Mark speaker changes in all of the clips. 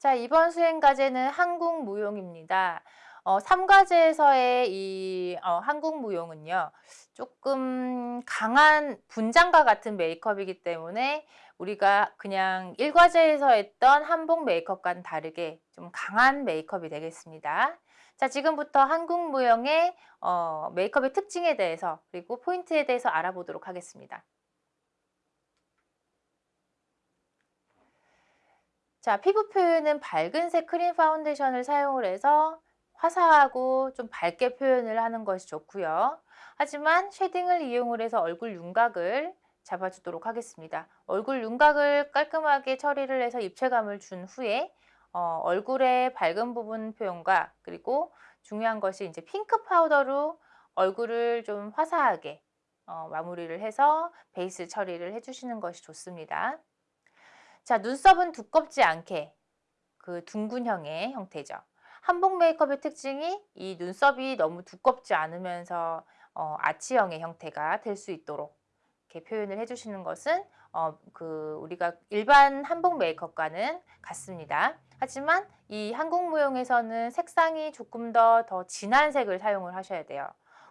Speaker 1: 자, 이번 수행 과제는 한국 무용입니다. 어, 3과제에서의 이 어, 한국 무용은요. 조금 강한 분장과 같은 메이크업이기 때문에 우리가 그냥 1과제에서 했던 한복 메이크업과는 다르게 좀 강한 메이크업이 되겠습니다. 자, 지금부터 한국 무용의 어, 메이크업의 특징에 대해서 그리고 포인트에 대해서 알아보도록 하겠습니다. 자, 피부 표현은 밝은색 크림 파운데이션을 사용을 해서 화사하고 좀 밝게 표현을 하는 것이 좋고요. 하지만 shading을 이용을 해서 얼굴 윤곽을 잡아주도록 하겠습니다. 얼굴 윤곽을 깔끔하게 처리를 해서 입체감을 준 후에 어, 얼굴의 밝은 부분 표현과 그리고 중요한 것이 이제 핑크 파우더로 얼굴을 좀 화사하게 어, 마무리를 해서 베이스 처리를 해주시는 것이 좋습니다. 자, 눈썹은 두껍지 않게 그 둥근형의 형태죠. 한복 메이크업의 특징이 이 눈썹이 너무 두껍지 않으면서 어, 아치형의 형태가 될 수 있도록 이렇게 표현을 해주시는 것은 어, 그 우리가 일반 한복 메이크업과는 같습니다. 하지만 이 한국 무용에서는 색상이 조금 더 더 진한 색을 사용을 하셔야 돼요.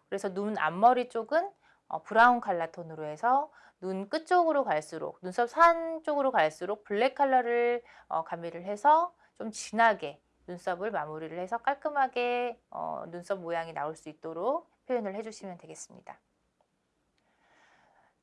Speaker 1: 그래서 눈 앞머리 쪽은 어, 브라운 칼라 톤으로 해서 눈 끝쪽으로 갈수록 눈썹 산 쪽으로 갈수록 블랙 컬러를 어, 가미를 해서 좀 진하게 눈썹을 마무리를 해서 깔끔하게 어, 눈썹 모양이 나올 수 있도록 표현을 해주시면 되겠습니다.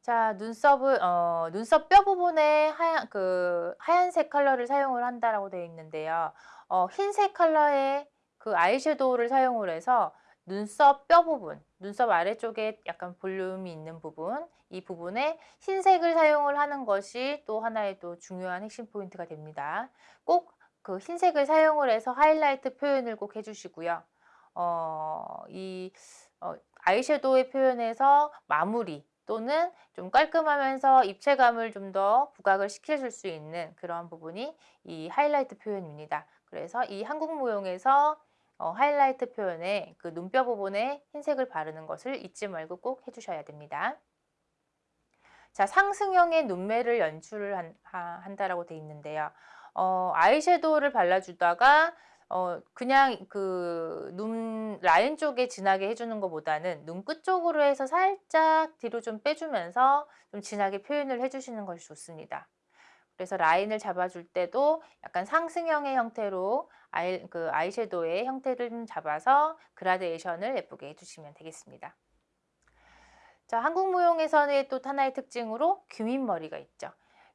Speaker 1: 자, 눈썹을 어, 눈썹 뼈 부분에 하얀 그 하얀색 컬러를 사용을 한다라고 되어 있는데요. 어, 흰색 컬러의 그 아이섀도우를 사용을 해서 눈썹 뼈 부분, 눈썹 아래쪽에 약간 볼륨이 있는 부분, 이 부분에 흰색을 사용을 하는 것이 또 하나의 또 중요한 핵심 포인트가 됩니다. 꼭 그 흰색을 사용을 해서 하이라이트 표현을 꼭 해주시고요. 어, 이 어, 아이섀도우의 표현에서 마무리 또는 좀 깔끔하면서 입체감을 좀 더 부각을 시켜줄 수 있는 그런 부분이 이 하이라이트 표현입니다. 그래서 이 한국 무용에서 어, 하이라이트 표현에 그 눈뼈 부분에 흰색을 바르는 것을 잊지 말고 꼭 해주셔야 됩니다. 자, 상승형의 눈매를 연출을 한, 한다라고 되어 있는데요. 어, 아이섀도우를 발라주다가 어, 그냥 그 눈 라인 쪽에 진하게 해주는 것보다는 눈끝 쪽으로 해서 살짝 뒤로 좀 빼주면서 좀 진하게 표현을 해주시는 것이 좋습니다. 그래서 라인을 잡아줄 때도 약간 상승형의 형태로 아이, 그 아이섀도우의 형태를 좀 잡아서 그라데이션을 예쁘게 해주시면 되겠습니다. 자, 한국 무용에서는 또 하나의 특징으로 귀밑머리가 있죠.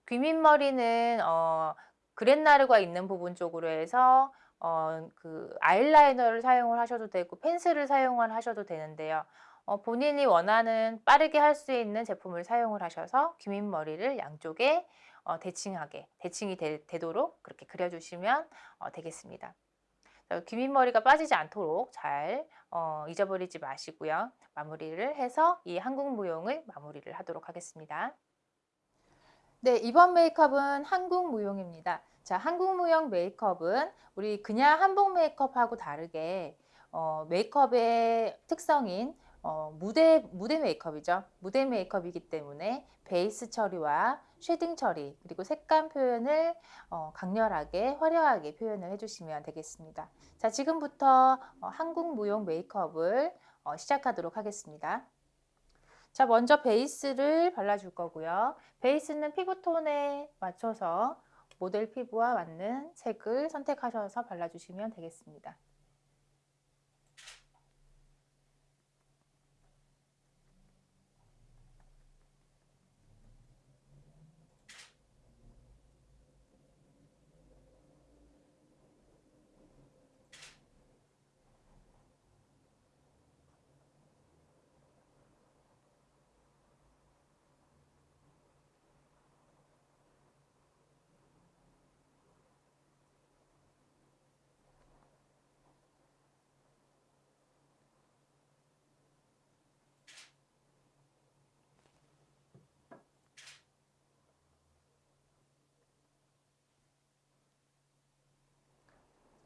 Speaker 1: 귀밑머리는 어, 그랜나르가 있는 부분 쪽으로 해서 어, 그 아이라이너를 사용을 하셔도 되고 펜슬을 사용을 하셔도 되는데요. 어, 본인이 원하는 빠르게 할 수 있는 제품을 사용을 하셔서 귀밑머리를 양쪽에 어, 대칭하게 대칭이 되, 도록 그렇게 그려주시면 어, 되겠습니다. 귀밑머리가 빠지지 않도록 잘 어, 잊어버리지 마시고요. 마무리를 해서 이 한국 무용을 마무리를 하도록 하겠습니다. 네, 이번 메이크업은 한국 무용입니다. 자, 한국 무용 메이크업은 우리 그냥 한복 메이크업하고 다르게 어, 메이크업의 특성인 어, 무대, 무대 메이크업이죠. 무대 메이크업이기 때문에 베이스 처리와 shading 처리 그리고 색감 표현을 어, 강렬하게 화려하게 표현을 해주시면 되겠습니다. 자 지금부터 어, 한국 무용 메이크업을 어, 시작하도록 하겠습니다. 자 먼저 베이스를 발라줄 거고요. 베이스는 피부톤에 맞춰서 모델 피부와 맞는 색을 선택하셔서 발라주시면 되겠습니다.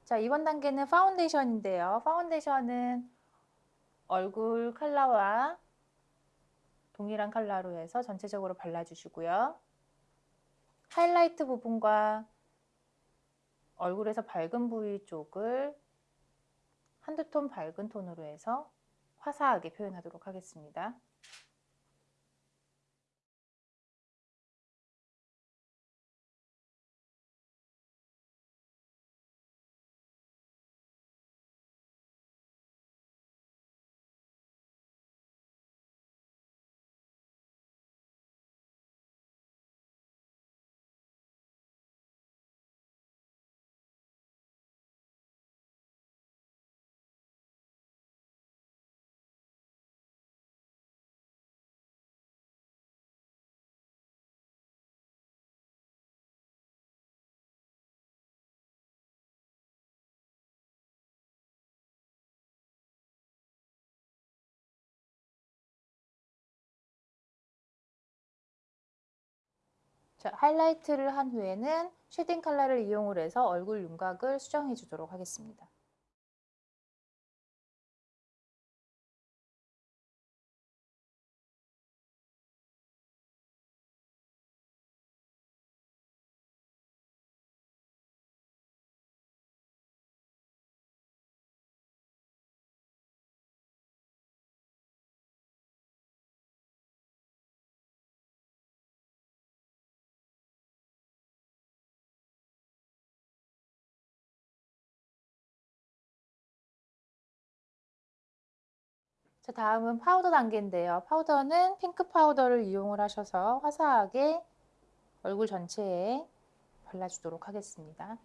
Speaker 1: 자, 이번 단계는 파운데이션인데요. 파운데이션은 얼굴 컬러와 동일한 컬러로 해서 전체적으로 발라주시고요. 하이라이트 부분과 얼굴에서 밝은 부위 쪽을 한두 톤 밝은 톤으로 해서 화사하게 표현하도록 하겠습니다. 자, 하이라이트를 한 후에는 쉐딩 컬러를 이용을 해서 얼굴 윤곽을 수정해 주도록 하겠습니다. 자, 다음은 파우더 단계인데요. 파우더는 핑크 파우더를 이용을 하셔서 화사하게 얼굴 전체에 발라주도록 하겠습니다.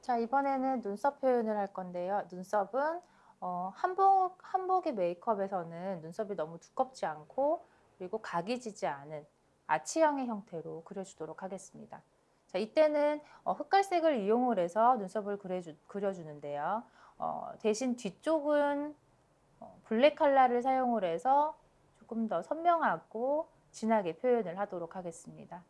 Speaker 1: 자, 이번에는 눈썹 표현을 할 건데요. 눈썹은 어, 한복, 한복의 메이크업에서는 눈썹이 너무 두껍지 않고 그리고 각이 지지 않은 아치형의 형태로 그려주도록 하겠습니다. 자, 이때는 어, 흑갈색을 이용을 해서 눈썹을 그려주, 그려주는데요. 어, 대신 뒤쪽은 어, 블랙 컬러를 사용을 해서 조금 더 선명하고 진하게 표현을 하도록 하겠습니다.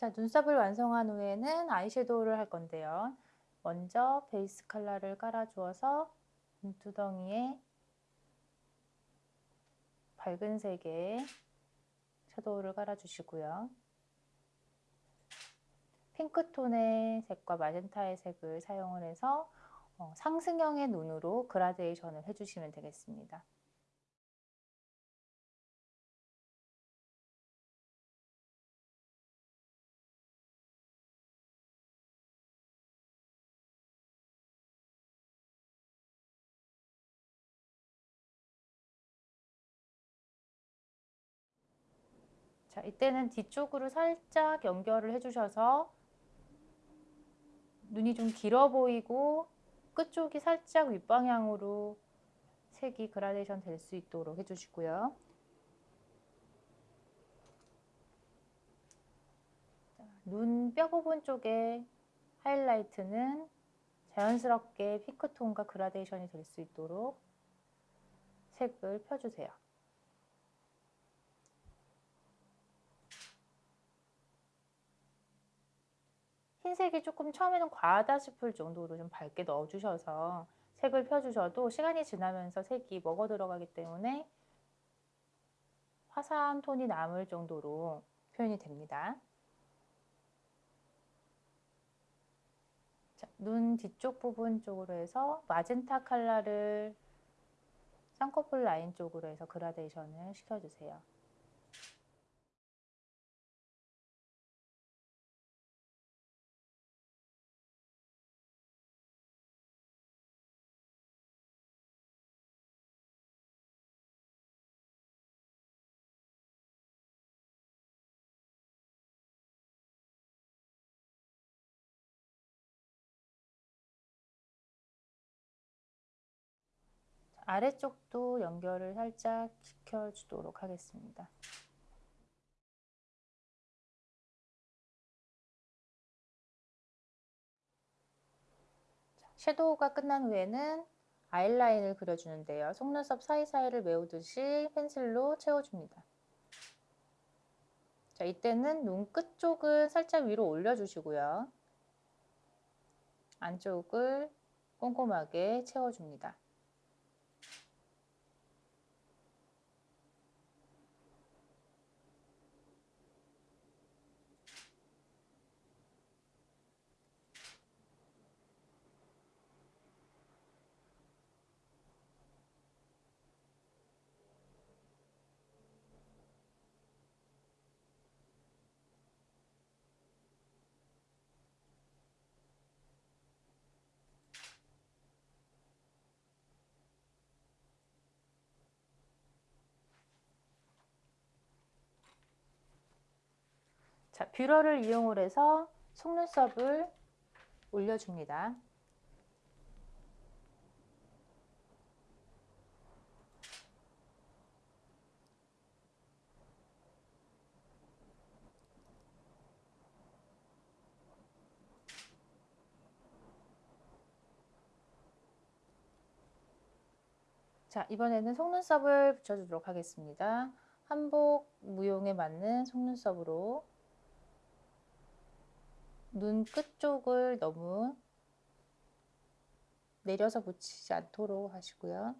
Speaker 1: 자, 눈썹을 완성한 후에는 아이섀도우를 할 건데요. 먼저 베이스 컬러를 깔아주어서 눈두덩이에 밝은 색의 섀도우를 깔아주시고요. 핑크톤의 색과 마젠타의 색을 사용을 해서 어, 상승형의 눈으로 그라데이션을 해주시면 되겠습니다. 이때는 뒤쪽으로 살짝 연결을 해주셔서 눈이 좀 길어 보이고 끝쪽이 살짝 윗방향으로 색이 그라데이션 될 수 있도록 해주시고요. 눈 뼈 부분 쪽에 하이라이트는 자연스럽게 핑크톤과 그라데이션이 될 수 있도록 색을 펴주세요. 흰색이 조금 처음에는 과하다 싶을 정도로 좀 밝게 넣어주셔서 색을 펴주셔도 시간이 지나면서 색이 먹어 들어가기 때문에 화사한 톤이 남을 정도로 표현이 됩니다. 자, 눈 뒤쪽 부분 쪽으로 해서 마젠타 컬러를 쌍꺼풀 라인 쪽으로 해서 그라데이션을 시켜주세요. 아래쪽도 연결을 살짝 시켜주도록 하겠습니다. 섀도우가 끝난 후에는 아이라인을 그려주는데요. 속눈썹 사이사이를 메우듯이 펜슬로 채워줍니다. 자, 이때는 눈 끝 쪽은 살짝 위로 올려주시고요. 안쪽을 꼼꼼하게 채워줍니다. 자, 뷰러를 이용을 해서 속눈썹을 올려줍니다. 자, 이번에는 속눈썹을 붙여주도록 하겠습니다. 한복 무용에 맞는 속눈썹으로 눈 끝쪽을 너무 내려서 붙이지 않도록 하시고요.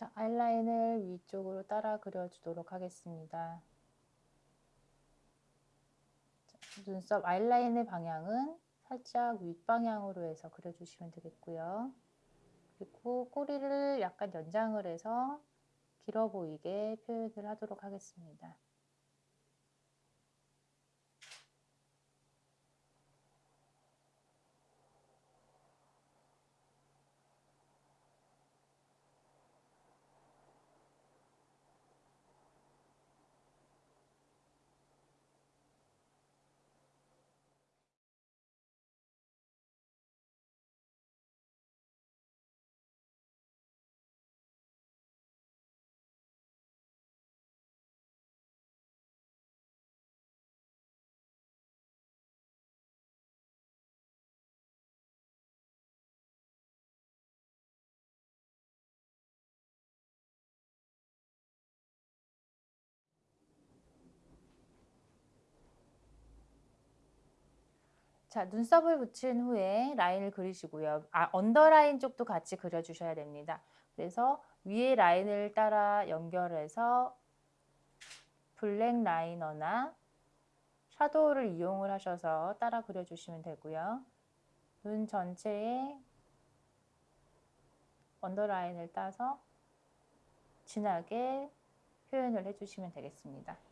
Speaker 1: 자, 아이라인을 위쪽으로 따라 그려주도록 하겠습니다. 자, 눈썹 아이라인의 방향은 살짝 윗방향으로 해서 그려주시면 되겠고요. 그리고 꼬리를 약간 연장을 해서 길어 보이게 표현을 하도록 하겠습니다. 자, 눈썹을 붙인 후에 라인을 그리시고요. 아, 언더라인 쪽도 같이 그려주셔야 됩니다. 그래서 위에 라인을 따라 연결해서 블랙 liner나 shadow를 이용을 하셔서 따라 그려주시면 되고요. 눈 전체에 언더라인을 따서 진하게 표현을 해주시면 되겠습니다.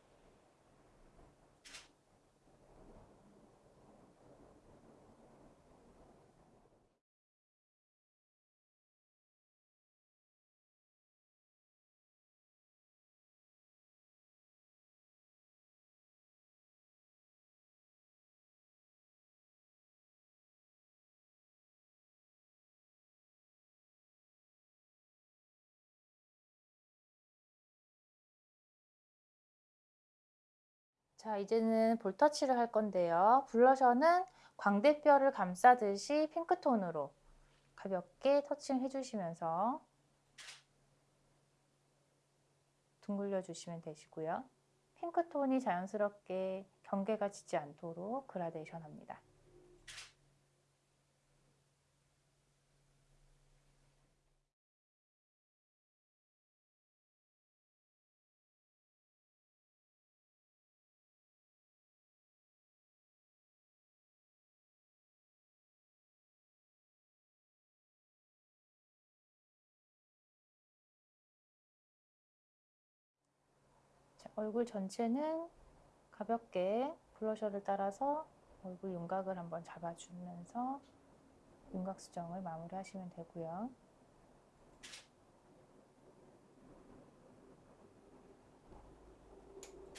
Speaker 1: 자, 이제는 볼터치를 할 건데요. 블러셔는 광대뼈를 감싸듯이 핑크톤으로 가볍게 터칭 해주시면서 둥글려 주시면 되시고요. 핑크톤이 자연스럽게 경계가 지지 않도록 그라데이션 합니다. 얼굴 전체는 가볍게 블러셔를 따라서 얼굴 윤곽을 한번 잡아주면서 윤곽 수정을 마무리하시면 되고요.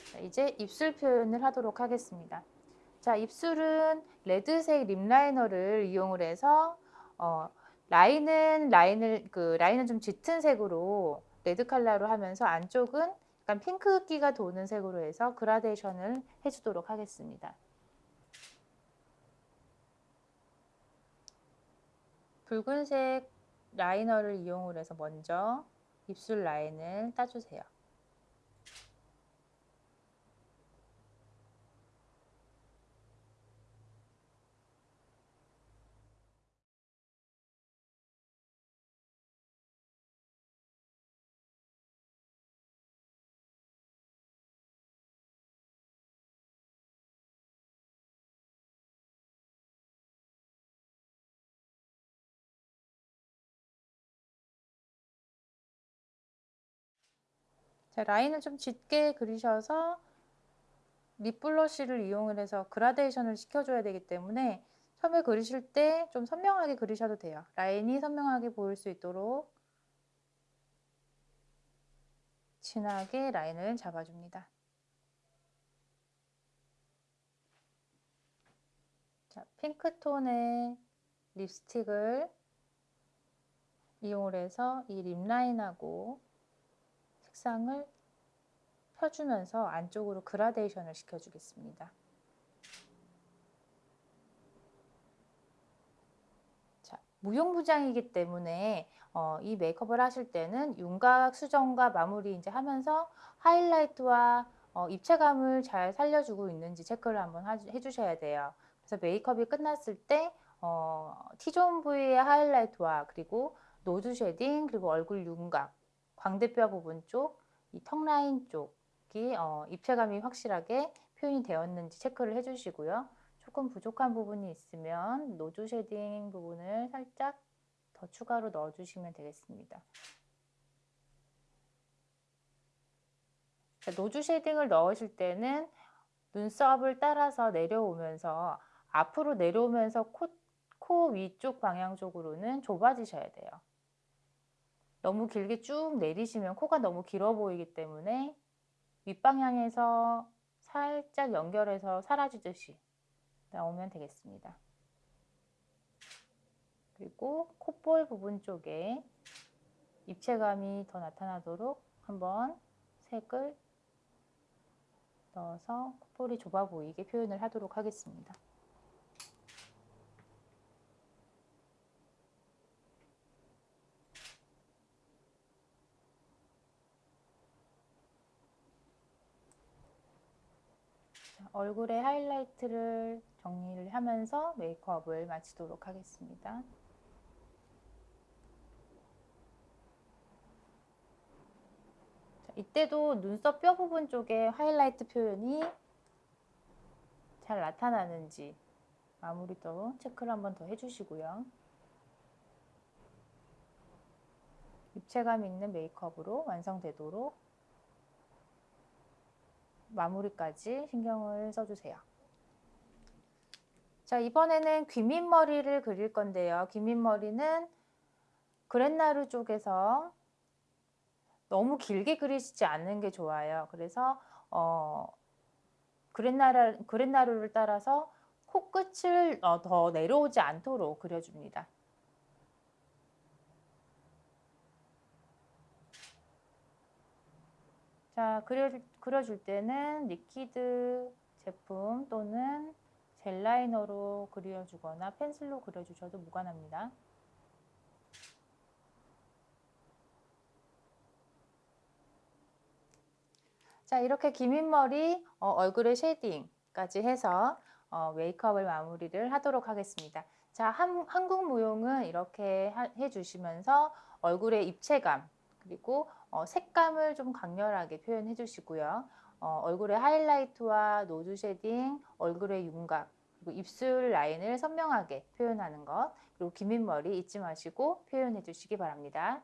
Speaker 1: 자, 이제 입술 표현을 하도록 하겠습니다. 자, 입술은 레드색 lip liner를 이용을 해서 어, 라인은 라인을 그 라인은 좀 짙은 색으로 레드 컬러로 하면서 안쪽은 약간 핑크기가 도는 색으로 해서 그라데이션을 해주도록 하겠습니다. 붉은색 라이너를 이용을 해서 먼저 입술 라인을 따주세요. 라인을 좀 짙게 그리셔서 립 블러쉬를 이용을 해서 그라데이션을 시켜줘야 되기 때문에 처음에 그리실 때 좀 선명하게 그리셔도 돼요. 라인이 선명하게 보일 수 있도록 진하게 라인을 잡아줍니다. 자, 핑크톤의 립스틱을 이용을 해서 이 립라인하고 색상을 펴주면서 안쪽으로 그라데이션을 시켜주겠습니다. 자, 무용부장이기 때문에 어, 이 메이크업을 하실 때는 윤곽 수정과 마무리 이제 하면서 하이라이트와 어, 입체감을 잘 살려주고 있는지 체크를 한번 하, 해주셔야 돼요. 그래서 메이크업이 끝났을 때 어, T zone 부위의 하이라이트와 그리고 nose shading 그리고 얼굴 윤곽 광대뼈 부분 쪽, 이 턱 라인 쪽이 어, 입체감이 확실하게 표현이 되었는지 체크를 해주시고요. 조금 부족한 부분이 있으면 nose shading 부분을 살짝 더 추가로 넣어주시면 되겠습니다. nose shading을 넣으실 때는 눈썹을 따라서 내려오면서 앞으로 내려오면서 코, 코 위쪽 방향 쪽으로는 좁아지셔야 돼요. 너무 길게 쭉 내리시면 코가 너무 길어 보이기 때문에 윗방향에서 살짝 연결해서 사라지듯이 나오면 되겠습니다. 그리고 콧볼 부분 쪽에 입체감이 더 나타나도록 한번 색을 넣어서 콧볼이 좁아 보이게 표현을 하도록 하겠습니다. 얼굴에 하이라이트를 정리를 하면서 메이크업을 마치도록 하겠습니다. 자, 이때도 눈썹 뼈 부분 쪽에 하이라이트 표현이 잘 나타나는지 마무리도 체크를 한번 더 해주시고요. 입체감 있는 메이크업으로 완성되도록 마무리까지 신경을 써주세요. 자 이번에는 귀밑머리를 그릴 건데요. 귀밑머리는 구레나룻 쪽에서 너무 길게 그리시지 않는 게 좋아요. 그래서 어, 구레나룻, 구레나룻을 따라서 코끝을 어, 더 내려오지 않도록 그려줍니다. 자, 그려, 그려줄 때는 liquid 제품 또는 gel liner로 그려주거나 펜슬로 그려주셔도 무관합니다. 자, 이렇게 귀밑머리 어, 얼굴에 shading까지 해서 어, 메이크업을 마무리를 하도록 하겠습니다. 자, 한, 한국 무용은 이렇게 하, 해주시면서 얼굴의 입체감 그리고 어, 색감을 좀 강렬하게 표현해 주시고요. 어, 얼굴의 하이라이트와 nose shading, 얼굴의 윤곽, 그리고 입술 라인을 선명하게 표현하는 것, 그리고 기민 머리 잊지 마시고 표현해 주시기 바랍니다.